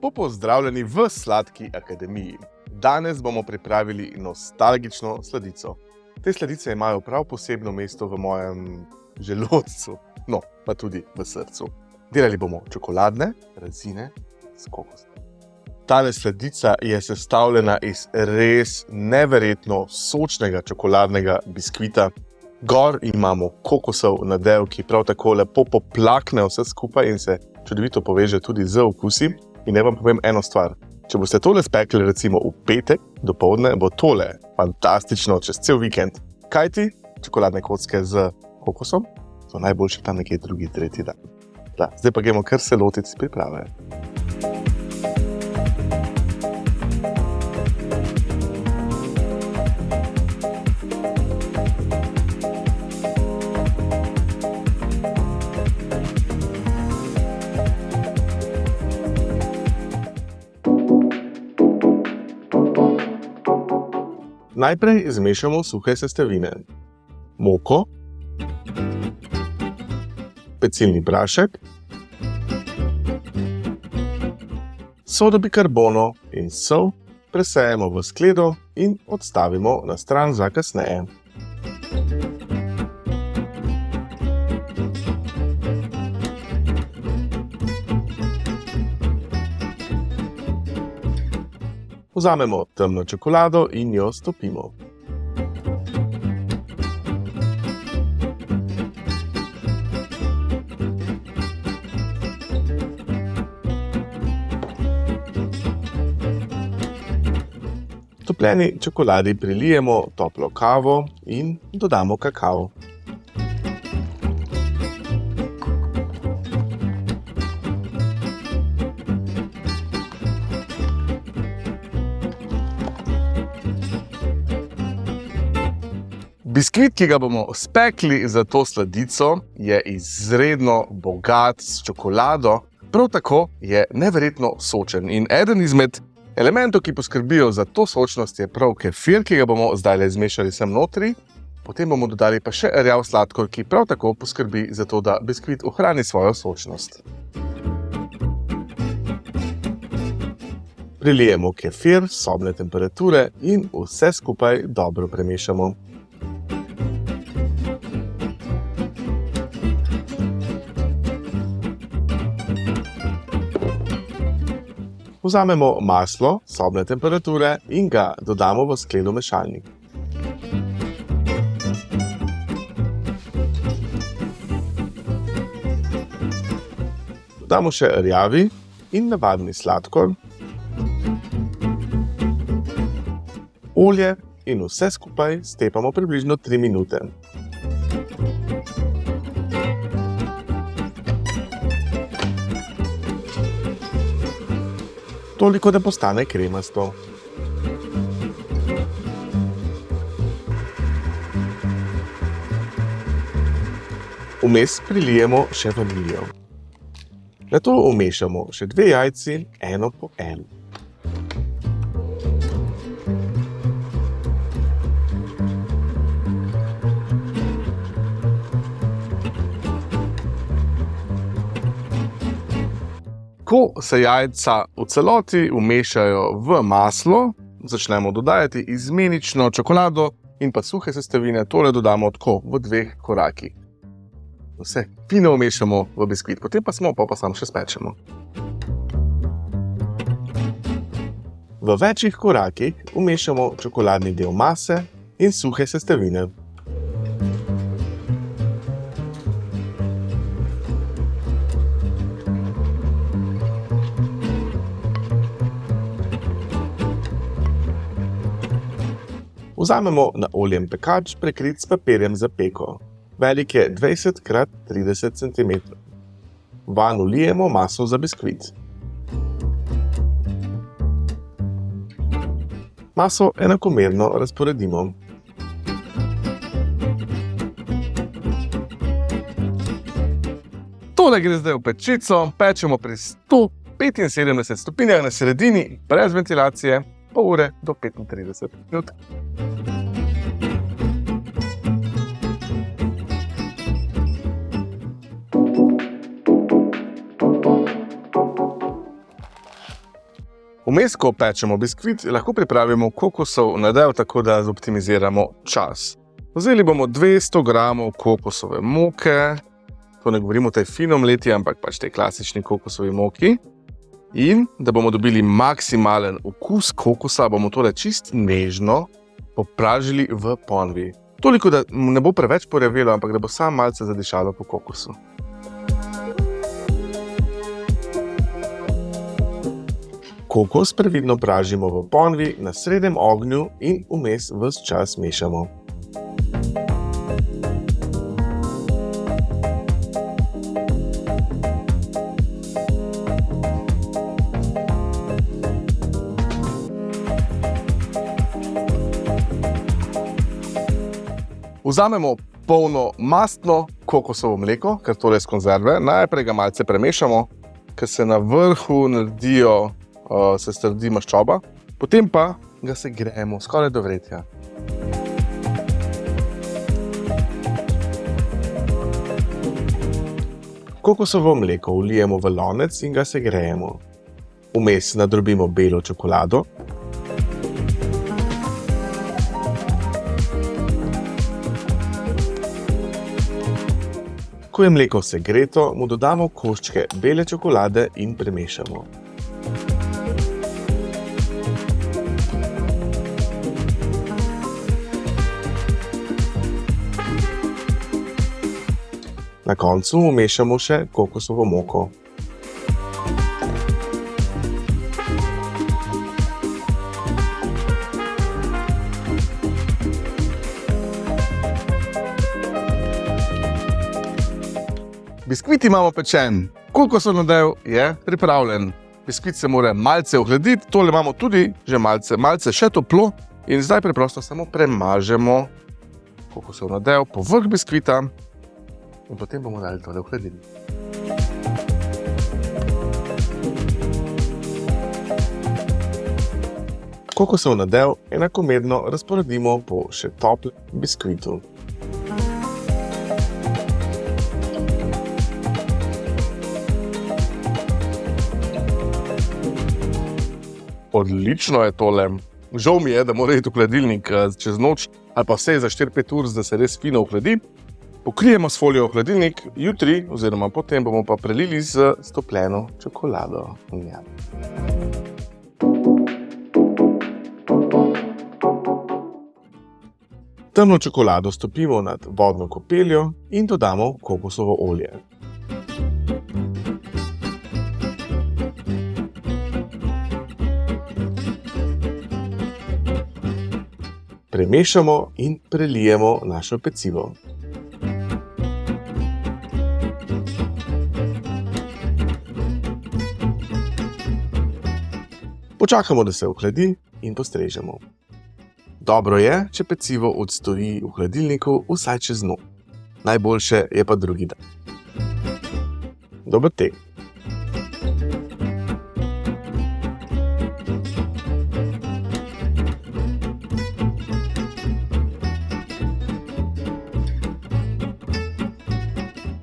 Lepo pozdravljeni v Sladki akademiji. Danes bomo pripravili nostalgično sladico. Te sladice imajo prav posebno mesto v mojem želodcu, no pa tudi v srcu. Delali bomo čokoladne rezine s kokosom. Tale sladica je sestavljena iz res neverjetno sočnega čokoladnega biskvita. Gor imamo kokosov nadev, ki prav tako lepo poplakne vse skupaj in se čudovito poveže tudi z okusi. In ne vam povem eno stvar. Če boste tole spekli recimo v petek do povdne, bo tole fantastično čez cel vikend. Kaj ti? Čokoladne kocke z kokosom so najboljše tam nekje drugi, tretji dan. Da, zdaj pa gremo kar se lotiti priprave. Najprej zmešamo suhe sestavine. Moko, pecilni prašek, sodo bikarbono in sol presejemo v skledo in odstavimo na stran za kasneje. Vzamemo temno čokolado in jo stopimo. Topljeni čokoladi prilijemo toplo kavo in dodamo kakao. Biskvit, ki ga bomo spekli za to sladico, je izredno bogat s čokolado, prav tako je neverjetno sočen. In eden izmed elementov, ki poskrbijo za to sočnost, je prav kefir, ki ga bomo zdaj le zmešali sem notri. Potem bomo dodali pa še rjav sladkor, ki prav tako poskrbi za to, da biskvit ohrani svojo sočnost. Prilijemo kefir sobne temperature in vse skupaj dobro premešamo. Vzamemo maslo sobne temperature in ga dodamo v skleno mešalnik. Dodamo še rjavi in navadni sladkor, olje in vse skupaj stepamo približno 3 minute. Toliko, da postane kremasto. Vmes prilijemo še vaniljo. Nato vmešamo še dve jajci, eno po eno. Ko se jajca v celoti umešajo v maslo, začnemo dodajati izmenično čokolado in pa suhe sestavine, tole dodamo tako v dveh korakih. Vse fino umešamo v biskvit, potem pa smo, pa pa samo še spečemo. V večjih korakih umešamo čokoladni del mase in suhe sestavine. Vzamemo na oljem pekač, prekrit s papirjem za peko. Velik je 20 x 30 cm. Van ulijemo maso za biskvit. Maso enakomerno razporedimo. Tole gre zdaj v pečico, pečemo pri 175 stopinjah na sredini, brez ventilacije, pol ure do 35 minut. Vmes, ko pečemo biskvit, lahko pripravimo kokosov nadev, tako da zoptimiziramo čas. Vzeli bomo 200 g kokosove moke, to ne govorimo o tej finom leti, ampak pač tej klasični kokosovi moki. In da bomo dobili maksimalen okus kokosa, bomo tole čist nežno popražili v ponvi. Toliko, da ne bo preveč porevelo, ampak da bo samo malce zadišalo po kokosu. Kokos previdno pražimo v ponvi na srednjem ognju in vmes vse čas mešamo. Vzamemo polno mastno kokosovo mleko, ker to je iz konzerve. Najprej ga malce premešamo, ker se na vrhu naredijo, uh, se strdi maščoba, potem pa ga se gremo skoraj do vretja. Kokosovo mleko vlijemo v lonec in ga se grejemo. Vmes nadrobimo belo čokolado, Ko je mleko segreto, mu dodamo koščke bele čokolade in premešamo. Na koncu umešamo še kokosovo moko. Biskvit imamo pečen, kokosov nadev je pripravljen. Biskvit se mora malce ohladiti, tole imamo tudi že malce, malce še toplo. In zdaj preprosto samo premažemo kokosov nadev po vrh biskvita in potem bomo dali tole v hladilnik. Kokosov nadev enakomerno razporedimo po še toplem biskvitu. Odlično je tole. Žal mi je, da mora iti v hladilnik eh, čez noč ali pa vse za 4-5 ur, da se res fino ohladi. Pokrijemo s folijo v hladilnik, jutri oziroma potem bomo pa prelili z stopljeno čokolado. Ja. Temno čokolado stopimo nad vodno kopeljo in dodamo kokosovo olje. Premešamo in prelijemo našo pecivo. Počakamo, da se ohladi in postrežemo. Dobro je, če pecivo odstoji v hladilniku vsaj čez noč. Najboljše je pa drugi dan. Dober tek!